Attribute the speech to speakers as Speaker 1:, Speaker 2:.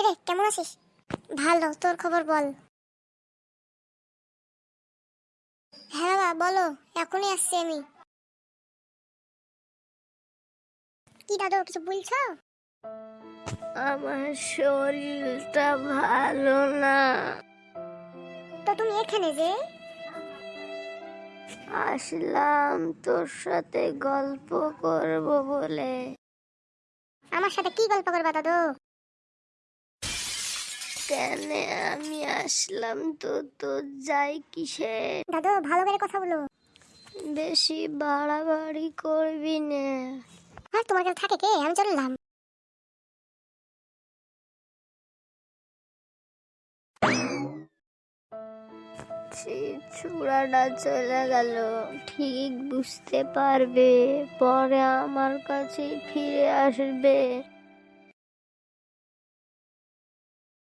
Speaker 1: কিরে কেমন আছিস? ভালো তোর খবর বল। হ্যাঁ বাবা বলো এখনই আসছি আমি। কি দাদু কিছু বলছো?
Speaker 2: আমার শরীরটা ভালো না।
Speaker 1: তো তুমি এখানে যে?
Speaker 2: আসলাম তোর সাথে গল্প করব বলে।
Speaker 1: আমার সাথে কি গল্প করবা দাদু?
Speaker 2: কেন আমি আসলাম তো তো যাই কিসে?
Speaker 1: দাদু ভালো করে কথা বলো।
Speaker 2: বেশি বাড়াবাড়ি করবি না।
Speaker 1: আর তোমার কাছে থাকে কে? আমি চললাম
Speaker 2: চূড়াটা চলে গেল। ঠিক বুঝতে পারবে পরে আমার কাছে ফিরে আসবে।